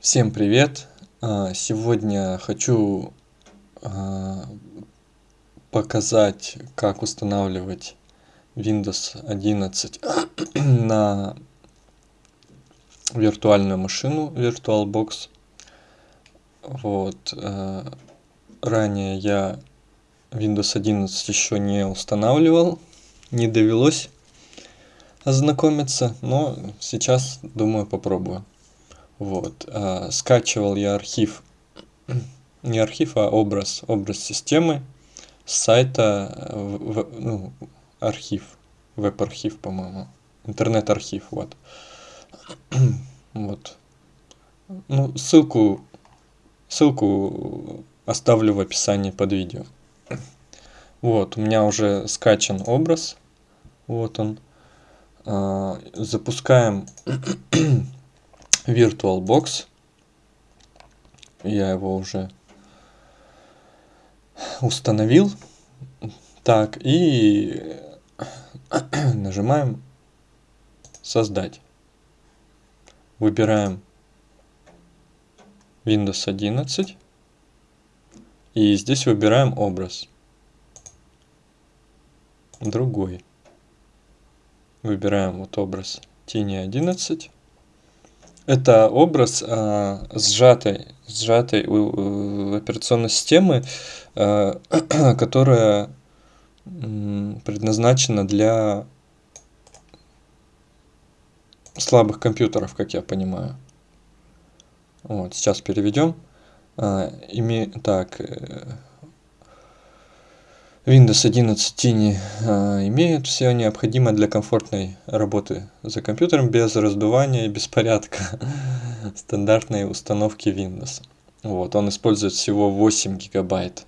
Всем привет! А, Сегодня хочу а, показать, как устанавливать Windows 11 на виртуальную машину VirtualBox. Вот. а, Ранее я Windows 11 еще не устанавливал, не довелось ознакомиться, но сейчас, думаю, попробую. Вот. а, Скачивал я архив, не архив, а образ, образ системы с сайта, э, в- в- ну, архив, веб-архив, по-моему, интернет-архив, вот. Вот. Ну, ссылку, ссылку оставлю в описании под видео. Вот, у меня уже скачан образ, вот он. А, Запускаем VirtualBox. Я его уже установил. Так, и нажимаем создать. Выбираем Windows 11. И здесь выбираем образ. Другой. Выбираем вот образ Тени 11. Это образ а, сжатой, сжатой у- у операционной системы, а, которая предназначена для слабых компьютеров, как я понимаю. Вот, сейчас переведем. А, име... Так, э, Windows 11 Tiny а, имеет все необходимое для комфортной работы за компьютером без раздувания и беспорядка стандартной установки Windows. Вот, он использует всего 8 гигабайт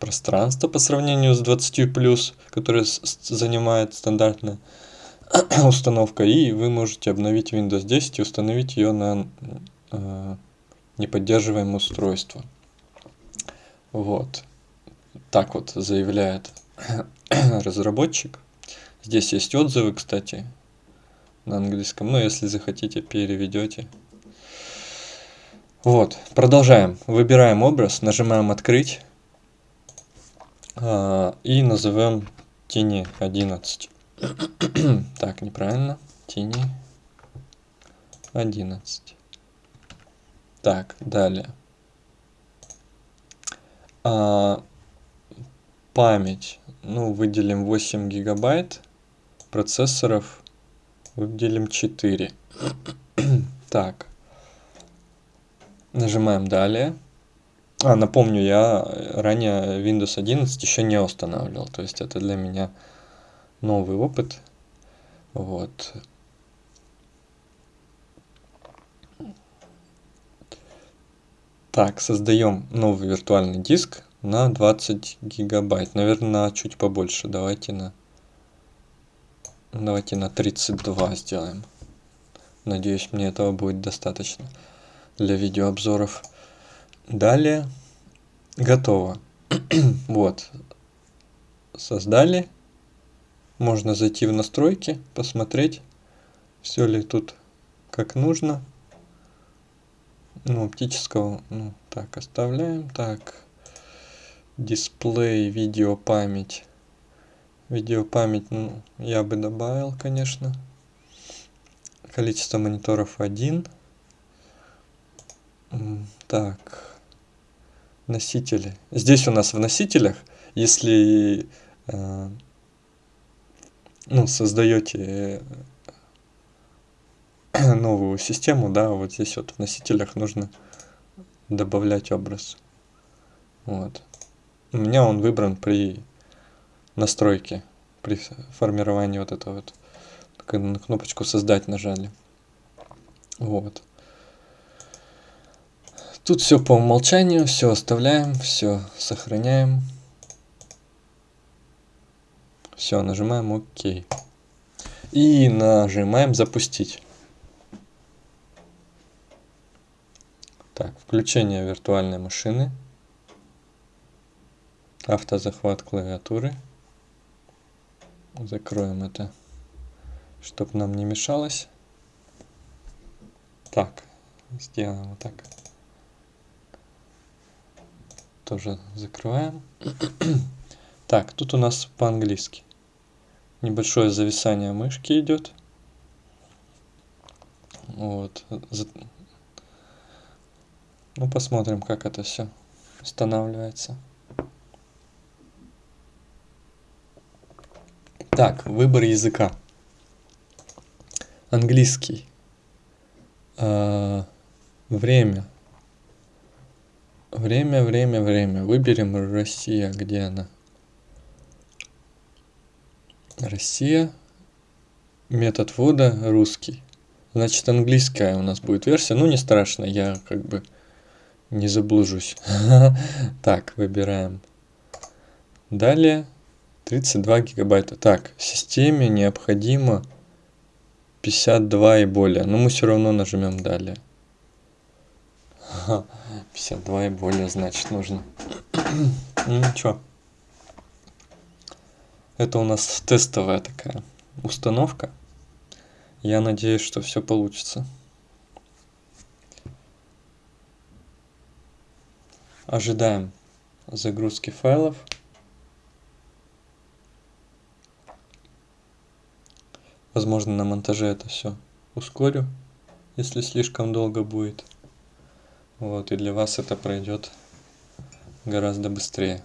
пространства по сравнению с 20 плюс, которое занимает стандартная установка. И вы можете обновить Windows 10 и установить ее на э, неподдерживаемое устройство. Вот. Так вот заявляет разработчик. Здесь есть отзывы, кстати, на английском. Но если захотите, переведете. Вот, продолжаем. Выбираем образ, нажимаем «Открыть» а, и назовем тени 11. Так, неправильно. Тени 11. Так, далее. А, память. Ну, выделим 8 гигабайт. Процессоров выделим 4. Так. Нажимаем далее. А, напомню, я ранее Windows 11 еще не устанавливал. То есть это для меня новый опыт. Вот. Так, создаем новый виртуальный диск на 20 гигабайт. Наверное, чуть побольше. Давайте на... Давайте на 32 сделаем. Надеюсь, мне этого будет достаточно для видеообзоров. Далее. Готово. вот. Создали. Можно зайти в настройки, посмотреть, все ли тут как нужно. Ну, оптического, ну, так, оставляем. Так, дисплей, видеопамять. Видеопамять, ну, я бы добавил, конечно. Количество мониторов 1. М, Так, носители. Здесь у нас в носителях, если э, ну, создаете э, новую систему, да, вот здесь вот в носителях нужно добавлять образ. Вот. У меня он выбран при настройке, при формировании вот этого вот. Когда на кнопочку создать нажали. Вот. Тут все по умолчанию, все оставляем, все сохраняем. Все, нажимаем ОК. И нажимаем запустить. Так, включение виртуальной машины. Автозахват клавиатуры. Закроем это, чтобы нам не мешалось. Так, сделаем вот так. Тоже закрываем. так, тут у нас по-английски. Небольшое зависание мышки идет. Вот. Ну, посмотрим, как это все устанавливается. Так, выбор языка. Английский. А, время. Время, время, время. Выберем Россия. Где она? Россия. Метод ввода русский. Значит, английская у нас будет версия. Ну, не страшно, я как бы не заблужусь. Так, выбираем. Далее 32 гигабайта. Так, системе необходимо 52 и более. Но мы все равно нажмем далее. 52 и более, значит, нужно. ну ничего. Это у нас тестовая такая установка. Я надеюсь, что все получится. Ожидаем загрузки файлов. Возможно, на монтаже это все ускорю, если слишком долго будет. Вот, и для вас это пройдет гораздо быстрее.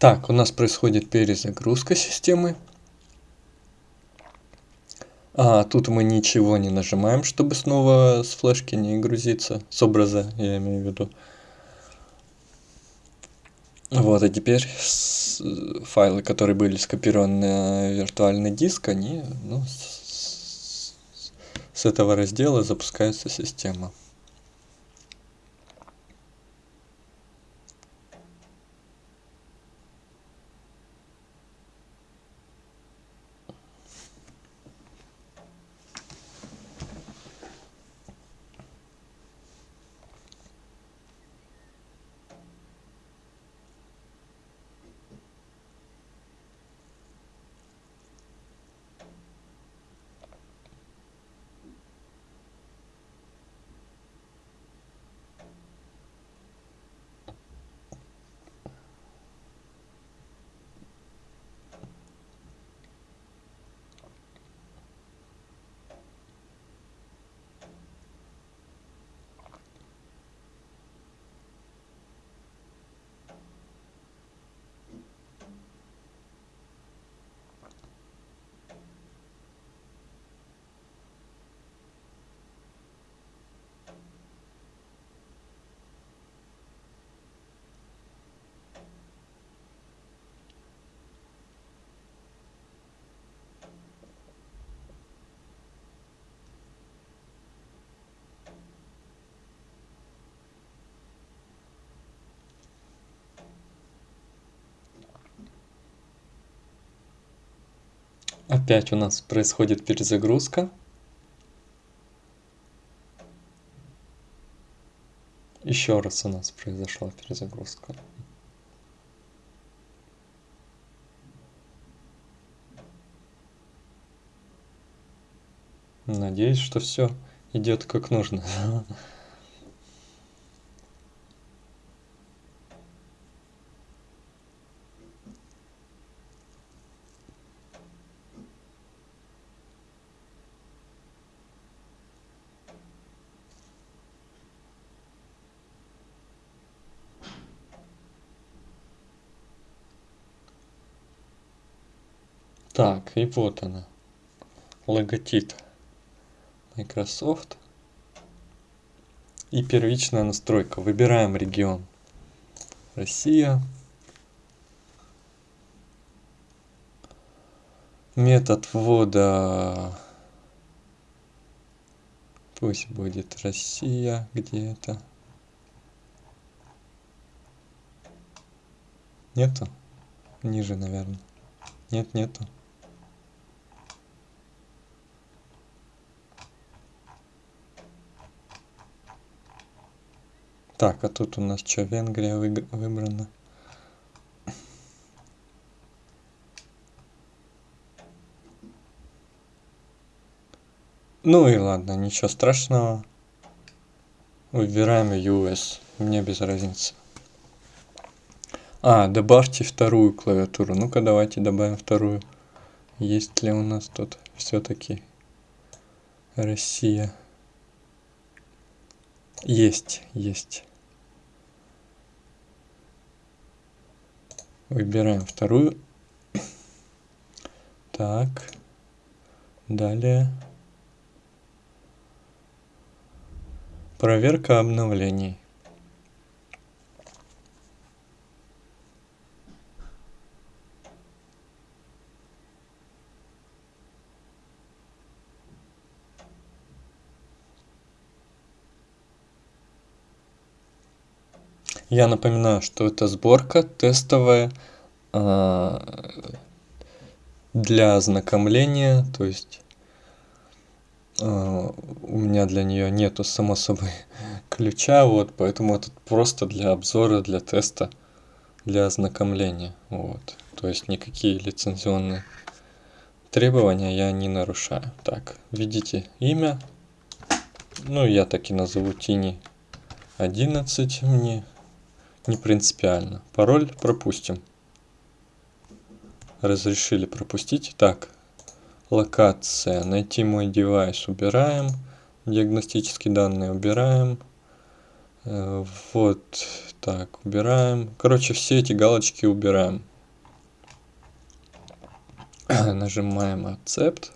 Так, у нас происходит перезагрузка системы. А, тут мы ничего не нажимаем, чтобы снова с флешки не грузиться. С образа, я имею в виду. Вот, а теперь файлы, которые были скопированы на виртуальный диск, они ну, с, с этого раздела запускается система. Опять у нас происходит перезагрузка. Еще раз у нас произошла перезагрузка. Надеюсь, что все идет как нужно. Так, и вот она. Логотип Microsoft. И первичная настройка. Выбираем регион. Россия. Метод ввода пусть будет Россия где-то. Нету? Ниже, наверное. Нет, нету. Так, а тут у нас что, Венгрия выбрана? Ну и ладно, ничего страшного. Выбираем US, мне без разницы. А, добавьте вторую клавиатуру. Ну-ка, давайте добавим вторую. Есть ли у нас тут все-таки Россия? Есть, есть. Выбираем вторую. Так. Далее. Проверка обновлений. Я напоминаю, что это сборка тестовая а, для ознакомления, то есть а, у меня для нее нету само собой ключа, вот, поэтому это просто для обзора, для теста, для ознакомления, вот. То есть никакие лицензионные требования я не нарушаю. Так, введите имя, ну я так и назову Тини 11 мне не принципиально. Пароль пропустим. Разрешили пропустить. Так, локация. Найти мой девайс убираем. Диагностические данные убираем. Э, вот, так, убираем. Короче, все эти галочки убираем. Нажимаем Accept.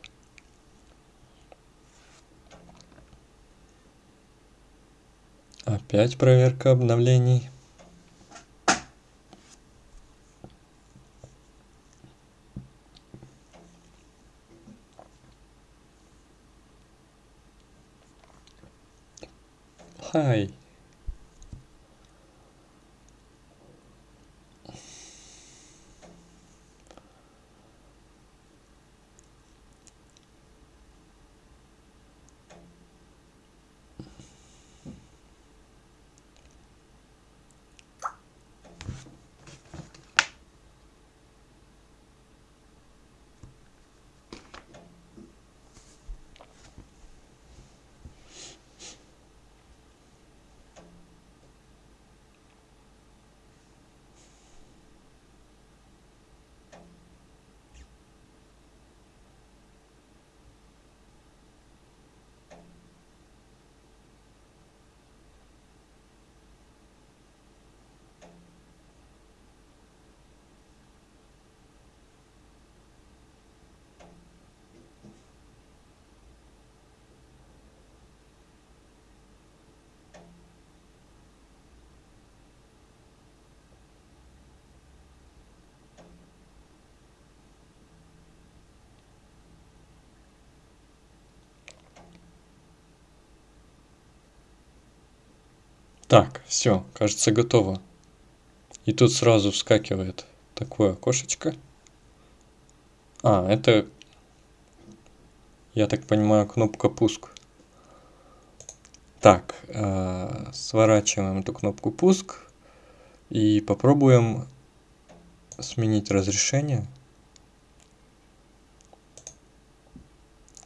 Опять проверка обновлений. Hi. Так, все, кажется, готово. И тут сразу вскакивает такое окошечко. А, это, я так понимаю, кнопка пуск. Так, э, сворачиваем эту кнопку пуск и попробуем сменить разрешение.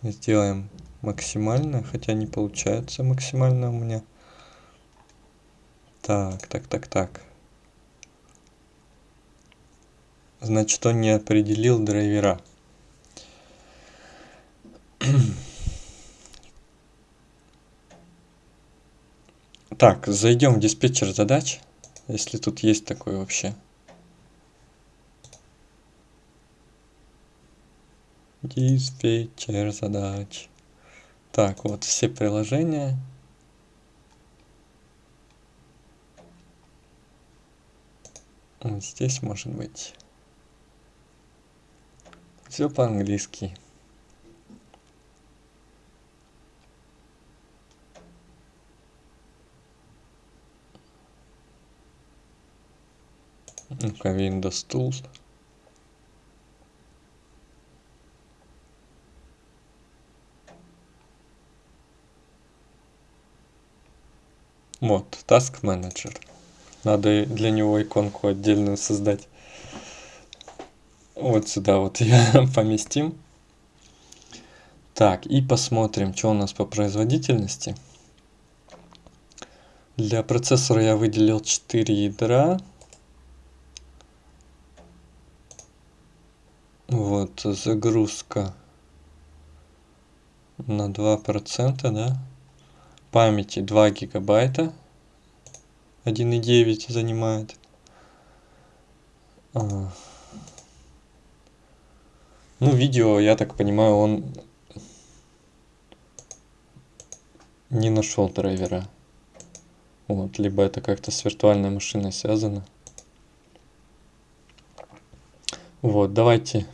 Сделаем максимально, хотя не получается максимально у меня. Так, так, так, так. Значит, он не определил драйвера. Так, зайдем в диспетчер задач, если тут есть такой вообще. Диспетчер задач. Так, вот все приложения. Вот здесь может быть. Все по-английски. Ну-ка, Windows Tools. Вот, Task Manager. Надо для него иконку отдельную создать. Вот сюда вот ее поместим. Так, и посмотрим, что у нас по производительности. Для процессора я выделил 4 ядра. Вот, загрузка на 2%, да? Памяти 2 гигабайта. 1,9 занимает. А. Ну, видео, я так понимаю, он не нашел драйвера. Вот, либо это как-то с виртуальной машиной связано. Вот, давайте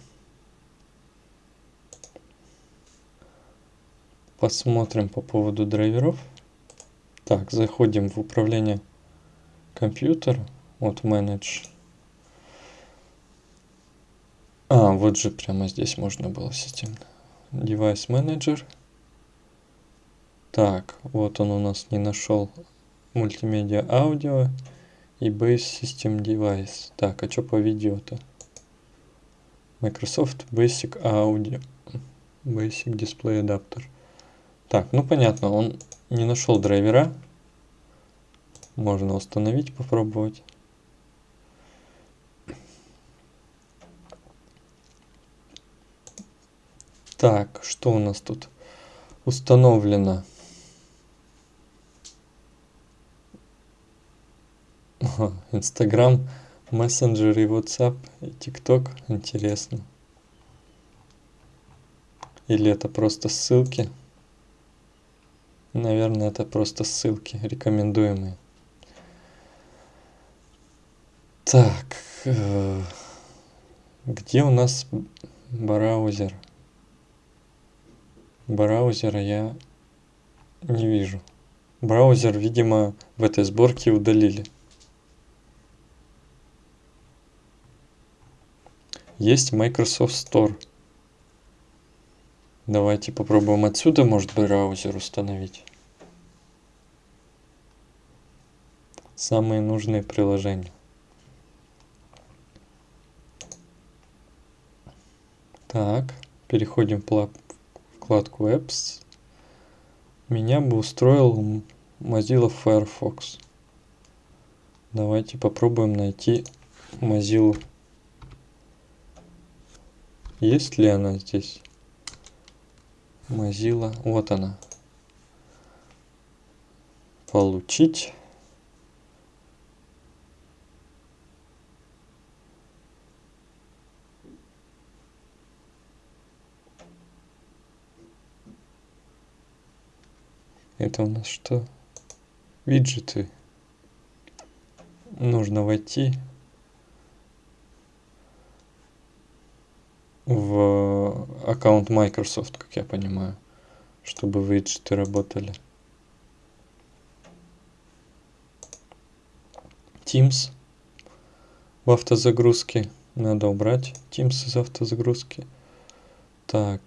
посмотрим по поводу драйверов. Так, заходим в управление компьютера. Вот Manage. А, вот же прямо здесь можно было системно. Device Manager. Так, вот он у нас не нашел мультимедиа аудио и Base System Device. Так, а что по видео-то? Microsoft Basic Audio. Basic Display Adapter. Так, ну понятно, он не нашел драйвера. Можно установить, попробовать. Так, что у нас тут установлено? Инстаграм, мессенджер и WhatsApp и ТикТок. Интересно. Или это просто ссылки? Наверное, это просто ссылки рекомендуемые. Так, э, где у нас браузер? Браузера я не вижу. Браузер, видимо, в этой сборке удалили. Есть Microsoft Store. Давайте попробуем отсюда, может, браузер установить. Самые нужные приложения. Так, переходим в вкладку Apps. Меня бы устроил Mozilla Firefox. Давайте попробуем найти Mozilla. Есть ли она здесь? Mozilla. Вот она. Получить. Это у нас что? Виджеты. Нужно войти в аккаунт Microsoft, как я понимаю, чтобы виджеты работали. Teams в автозагрузке. Надо убрать Teams из автозагрузки. Так.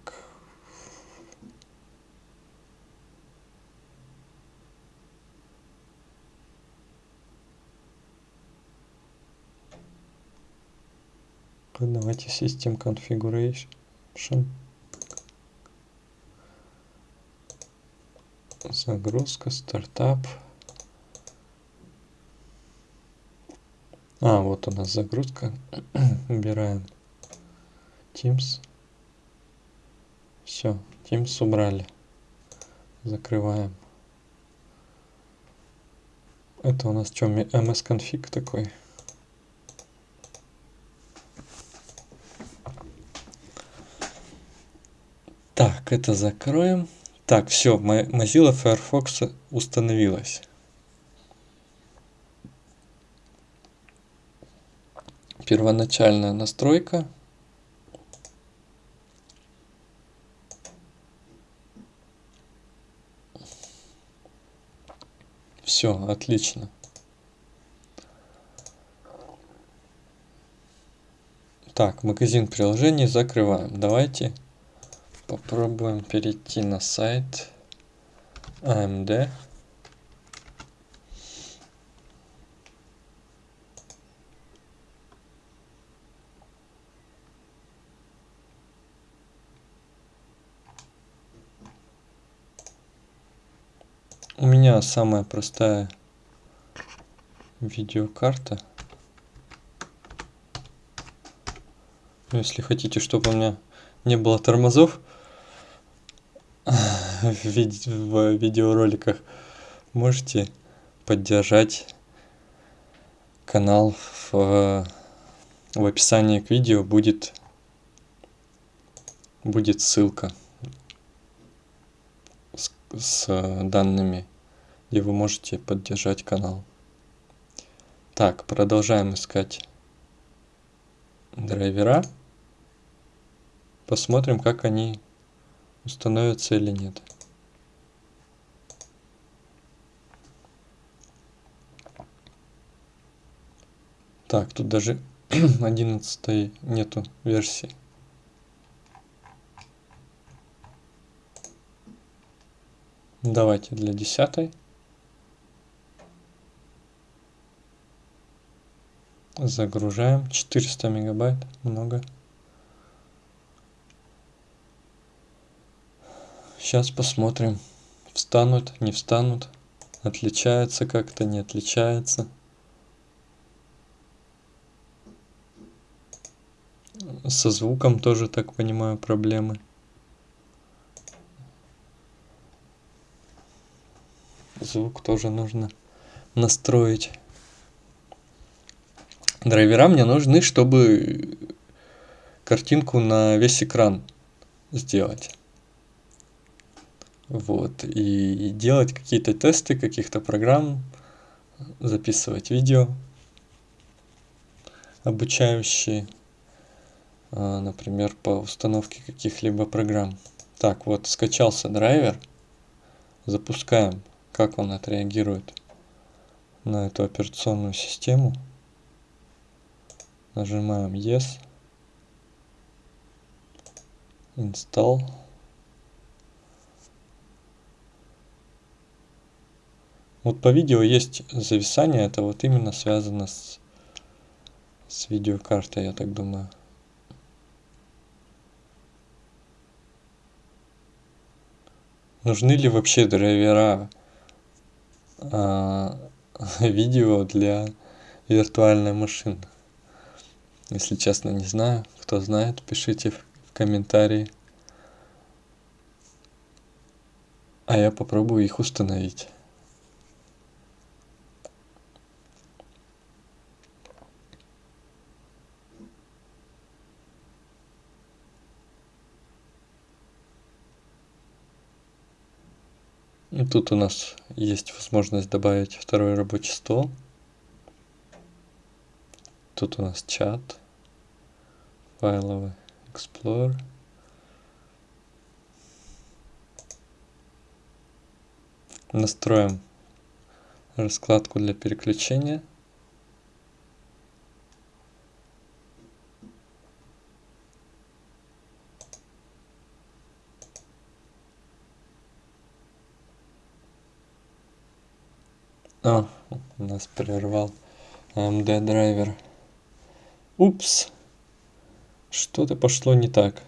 Давайте System Configuration. Загрузка, стартап. А, вот у нас загрузка. Убираем Teams. Все, Teams убрали. Закрываем. Это у нас что, MS-конфиг такой? Так, это закроем. Так, все, Mozilla Firefox установилась. Первоначальная настройка. Все, отлично. Так, магазин приложений закрываем. Давайте попробуем перейти на сайт AMD. У меня самая простая видеокарта. Если хотите, чтобы у меня не было тормозов в, виде, в видеороликах, можете поддержать канал в, в описании к видео будет будет ссылка с, с данными, где вы можете поддержать канал. Так, продолжаем искать драйвера. Посмотрим, как они установятся или нет. Так, тут даже 11 нету версии. Давайте для десятой. Загружаем. 400 мегабайт. Много. Сейчас посмотрим. Встанут, не встанут. Отличается как-то, не отличается. Со звуком тоже, так понимаю, проблемы. звук тоже нужно настроить. Драйвера мне нужны, чтобы картинку на весь экран сделать. Вот. И, делать какие-то тесты каких-то программ, записывать видео обучающие, например, по установке каких-либо программ. Так, вот, скачался драйвер. Запускаем как он отреагирует на эту операционную систему. Нажимаем Yes. Install. Вот по видео есть зависание, это вот именно связано с, с видеокартой, я так думаю. Нужны ли вообще драйвера а, видео для виртуальной машины. Если честно, не знаю. Кто знает, пишите в комментарии. А я попробую их установить. И тут у нас есть возможность добавить второй рабочий стол. Тут у нас чат, файловый Explorer. Настроим раскладку для переключения. А, нас прервал AMD драйвер. Упс. Что-то пошло не так.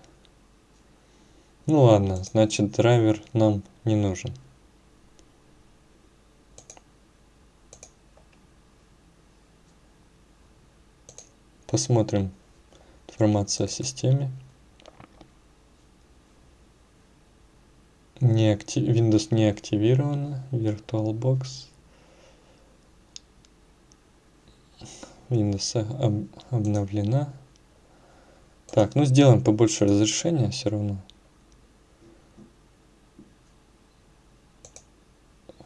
Ну ладно, значит драйвер нам не нужен. Посмотрим информацию о системе. Не актив... Windows не активирована. VirtualBox. Windows об, обновлена. Так, ну сделаем побольше разрешения все равно.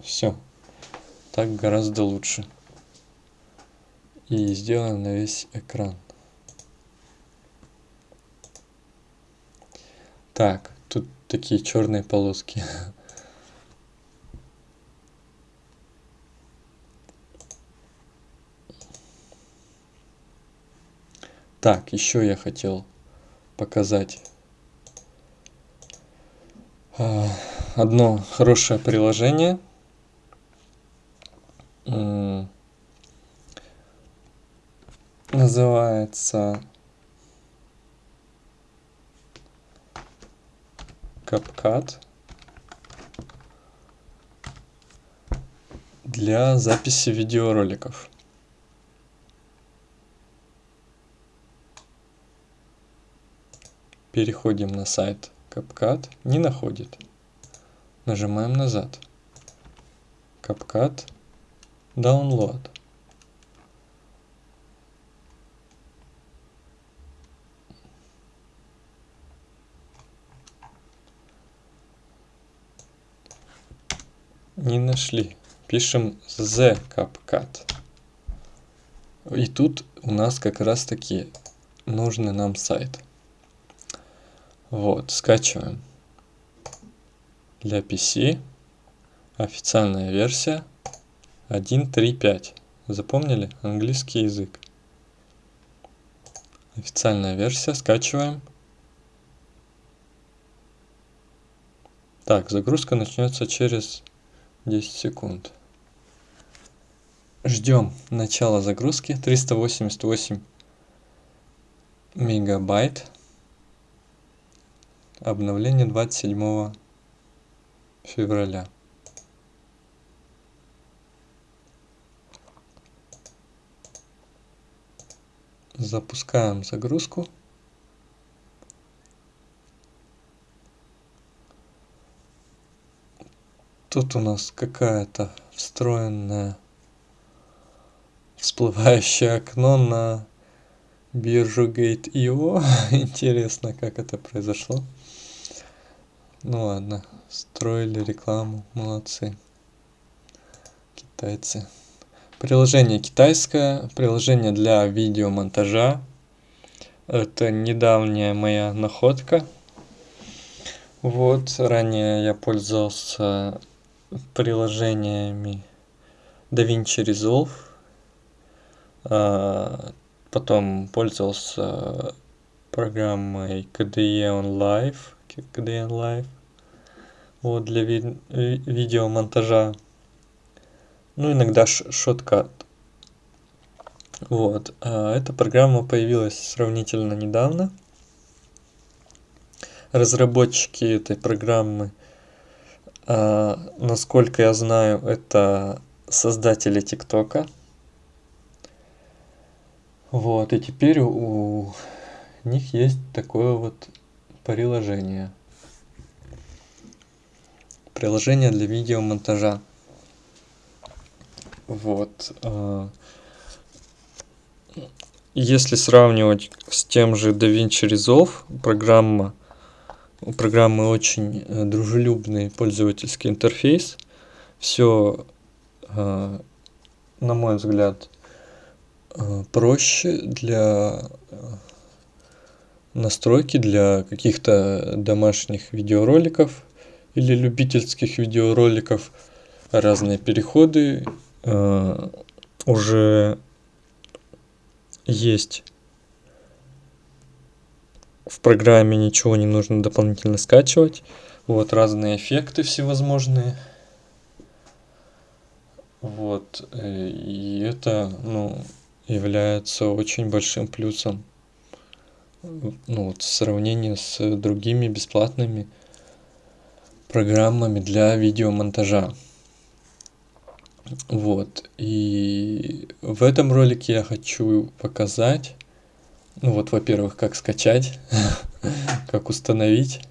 Все. Так гораздо лучше. И сделаем на весь экран. Так, тут такие черные полоски. Так, еще я хотел показать а, одно хорошее приложение. Называется CapCut для записи видеороликов. Переходим на сайт CapCut. Не находит. Нажимаем назад. CapCut. Download. Не нашли. Пишем the CapCut. И тут у нас как раз таки нужный нам сайт. Вот, скачиваем. Для PC официальная версия 1.3.5. Запомнили? Английский язык. Официальная версия. Скачиваем. Так, загрузка начнется через 10 секунд. Ждем начала загрузки. 388 мегабайт. Обновление 27 февраля. Запускаем загрузку. Тут у нас какая-то встроенная всплывающее окно на биржу Gate.io. Интересно, как это произошло. Ну ладно, строили рекламу, молодцы. Китайцы. Приложение китайское, приложение для видеомонтажа. Это недавняя моя находка. Вот, ранее я пользовался приложениями DaVinci Resolve. А, потом пользовался программой KDE On Live. On Live. Вот, для ви видеомонтажа ну, иногда шоткат. Вот. А эта программа появилась сравнительно недавно. Разработчики этой программы, а, насколько я знаю, это создатели ТикТока. Вот, и теперь у них есть такое вот приложение. Приложение для видеомонтажа. Вот. А, если сравнивать с тем же DaVinci Resolve, программа, у программы очень э, дружелюбный пользовательский интерфейс. Все, а, на мой взгляд, проще для настройки для каких-то домашних видеороликов или любительских видеороликов, разные переходы Э, уже есть в программе, ничего не нужно дополнительно скачивать. Вот разные эффекты всевозможные. Вот, э, и это, ну, является очень большим плюсом ну, вот, в сравнении с другими бесплатными программами для видеомонтажа. Вот, и в этом ролике я хочу показать, ну вот, во-первых, как скачать, как установить,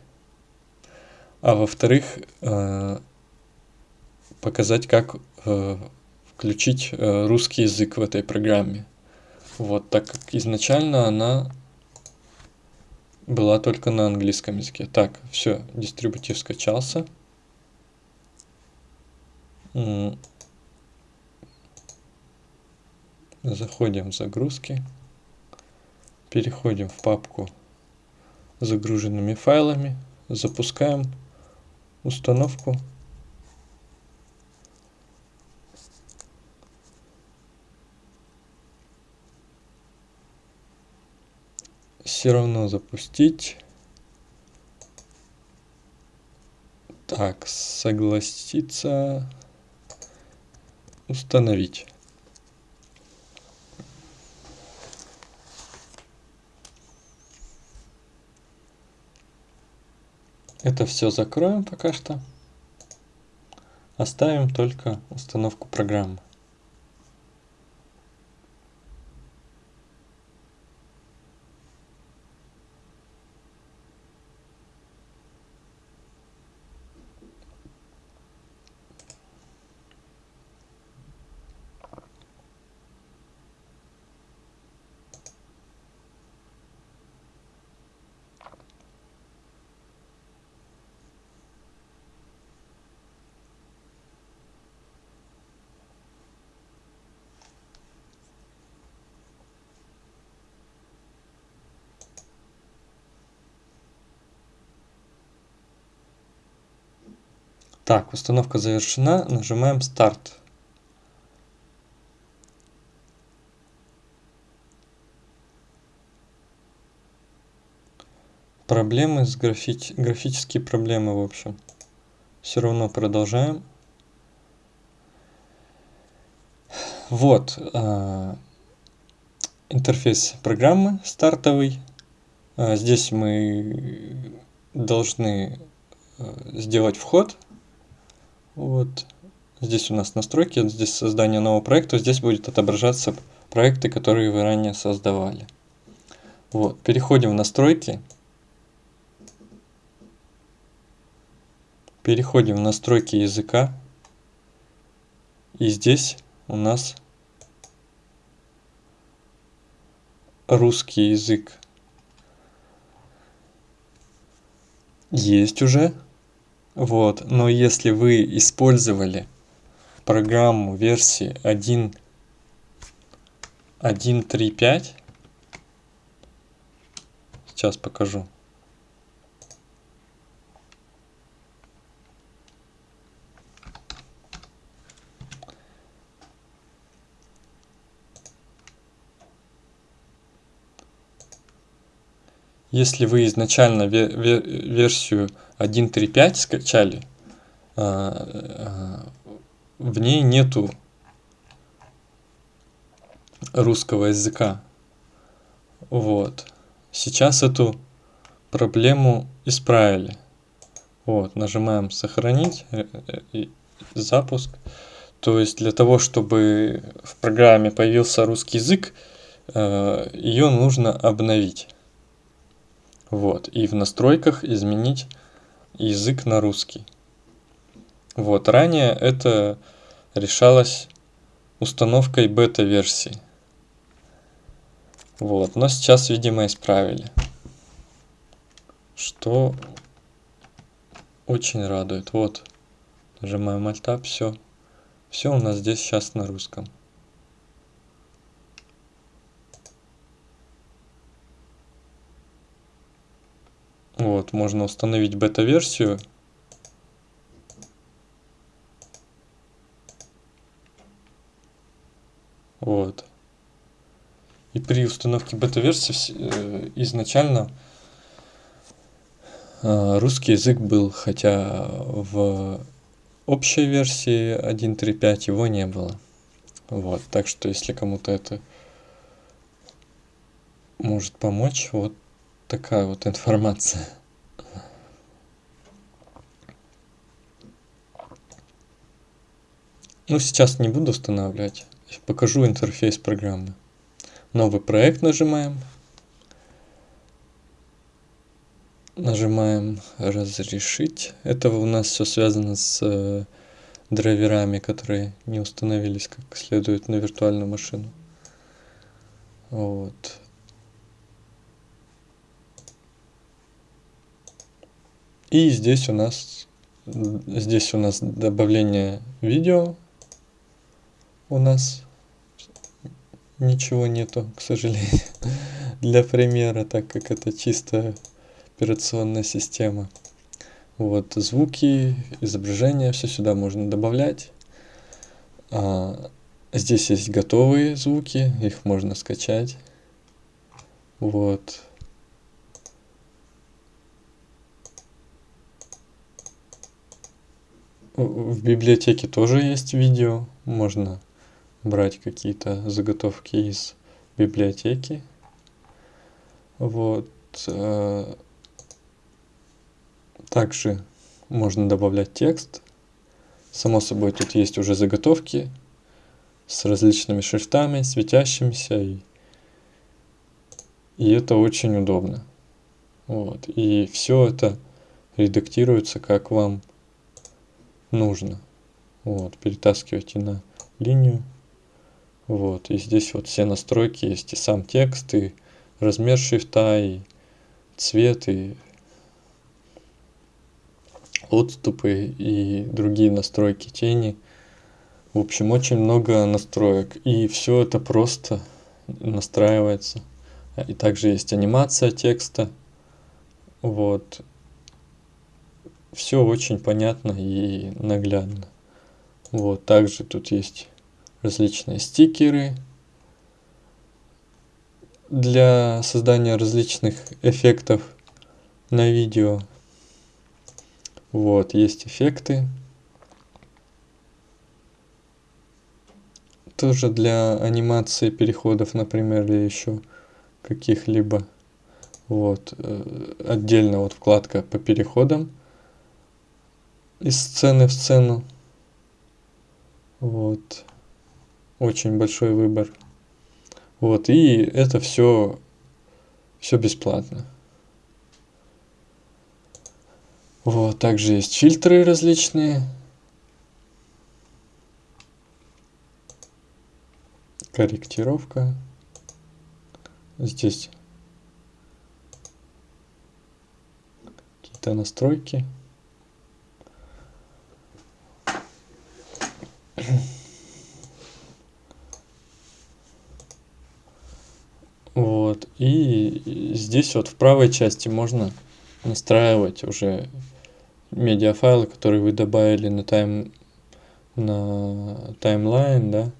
а во-вторых, э, показать, как э, включить э, русский язык в этой программе. Вот, так как изначально она была только на английском языке. Так, все, дистрибутив скачался. Заходим в загрузки. Переходим в папку загруженными файлами. Запускаем установку. Все равно запустить. Так, согласиться, установить. Это все закроем пока что. Оставим только установку программы. Так, установка завершена. Нажимаем старт. Проблемы с графи... графические проблемы, в общем. Все равно продолжаем. Вот э, интерфейс программы стартовый. Э, здесь мы должны э, сделать вход вот. Здесь у нас настройки, здесь создание нового проекта, здесь будет отображаться проекты, которые вы ранее создавали. Вот. Переходим в настройки. Переходим в настройки языка. И здесь у нас русский язык. Есть уже. Вот, но если вы использовали программу версии 1, 1.3.5, сейчас покажу. Если вы изначально версию 1.3.5 скачали, а, в ней нету русского языка. Вот. Сейчас эту проблему исправили. Вот, нажимаем сохранить, э, э, запуск. То есть для того, чтобы в программе появился русский язык, э, ее нужно обновить. Вот, и в настройках изменить язык на русский. Вот, ранее это решалось установкой бета-версии. Вот, но сейчас, видимо, исправили. Что очень радует. Вот, нажимаем Alt-Tab, все. Все у нас здесь сейчас на русском. Вот, можно установить бета-версию. Вот. И при установке бета-версии э, изначально э, русский язык был, хотя в общей версии 1.3.5 его не было. Вот, так что если кому-то это может помочь, вот такая вот информация. Ну, сейчас не буду устанавливать. Покажу интерфейс программы. Новый проект нажимаем. Нажимаем разрешить. Это у нас все связано с э, драйверами, которые не установились как следует на виртуальную машину. Вот. И здесь у нас здесь у нас добавление видео. У нас ничего нету, к сожалению, для примера, так как это чисто операционная система. Вот звуки, изображения, все сюда можно добавлять. А, здесь есть готовые звуки, их можно скачать. Вот. В библиотеке тоже есть видео, можно брать какие-то заготовки из библиотеки. Вот. Э, также можно добавлять текст. Само собой, тут есть уже заготовки с различными шрифтами, светящимися. И, и это очень удобно. Вот. И все это редактируется, как вам нужно. Вот. Перетаскивайте на линию. Вот. И здесь вот все настройки есть. И сам текст, и размер шрифта, и цвет, и отступы и другие настройки тени. В общем, очень много настроек. И все это просто настраивается. И также есть анимация текста. Вот. Все очень понятно и наглядно. Вот. Также тут есть различные стикеры для создания различных эффектов на видео. Вот, есть эффекты. Тоже для анимации переходов, например, или еще каких-либо. Вот, э, отдельно вот вкладка по переходам из сцены в сцену. Вот, очень большой выбор. Вот, и это все, все бесплатно. Вот, также есть фильтры различные. Корректировка. Здесь какие-то настройки. Вот, и здесь вот в правой части можно настраивать уже медиафайлы, которые вы добавили на тайм на таймлайн, да,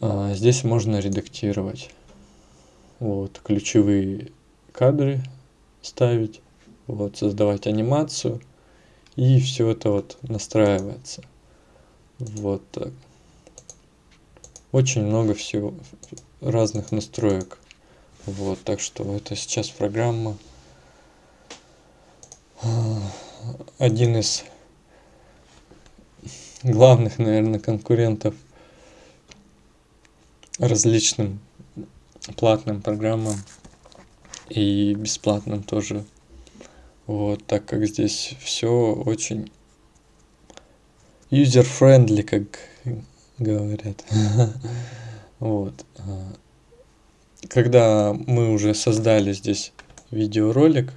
а здесь можно редактировать. Вот, ключевые кадры ставить, вот, создавать анимацию, и все это вот настраивается. Вот так. Очень много всего, разных настроек. Вот, так что это сейчас программа один из главных, наверное, конкурентов различным платным программам и бесплатным тоже. Вот, так как здесь все очень user-friendly, как говорят. Вот. Когда мы уже создали здесь видеоролик,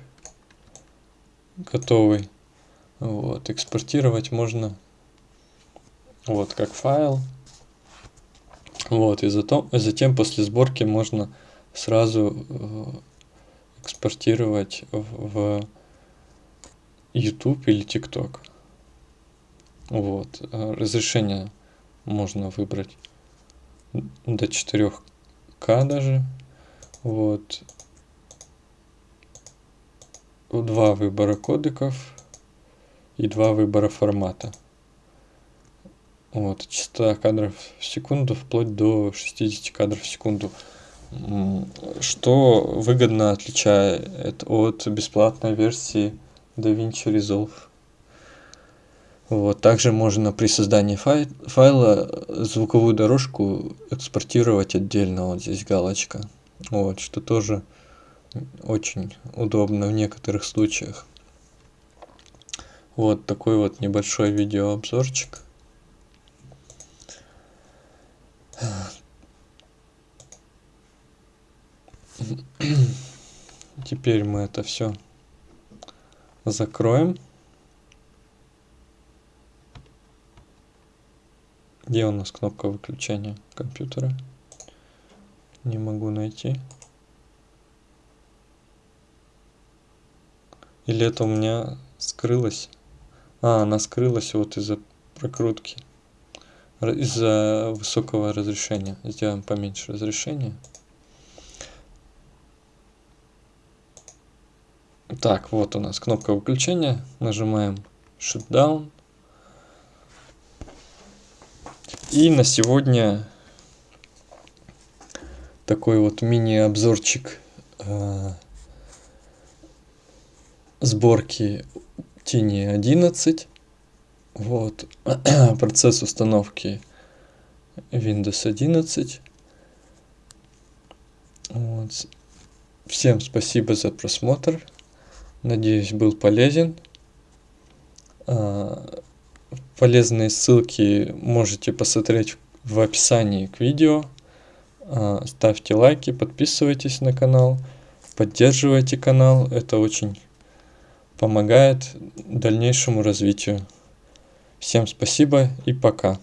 готовый. Вот, экспортировать можно вот как файл. Вот, и затем, затем после сборки можно сразу э, экспортировать в YouTube или TikTok. Вот, э, разрешение можно выбрать до 4К даже. Вот, два выбора кодеков и два выбора формата. Вот, частота кадров в секунду вплоть до 60 кадров в секунду. Что выгодно отличает от бесплатной версии DaVinci Resolve. Вот, также можно при создании фай файла звуковую дорожку экспортировать отдельно. Вот здесь галочка. Вот, что тоже очень удобно в некоторых случаях. Вот такой вот небольшой видеообзорчик. Теперь мы это все закроем. Где у нас кнопка выключения компьютера? Не могу найти. Или это у меня скрылось? А, она скрылась вот из-за прокрутки. Из-за высокого разрешения. Сделаем поменьше разрешение. Так, вот у нас кнопка выключения. Нажимаем Shutdown. И на сегодня такой вот мини-обзорчик э, сборки Tiny 11. Вот. Процесс установки Windows 11. Вот. Всем спасибо за просмотр. Надеюсь, был полезен. Полезные ссылки можете посмотреть в описании к видео. А, ставьте лайки, подписывайтесь на канал, поддерживайте канал. Это очень помогает дальнейшему развитию. Всем спасибо и пока.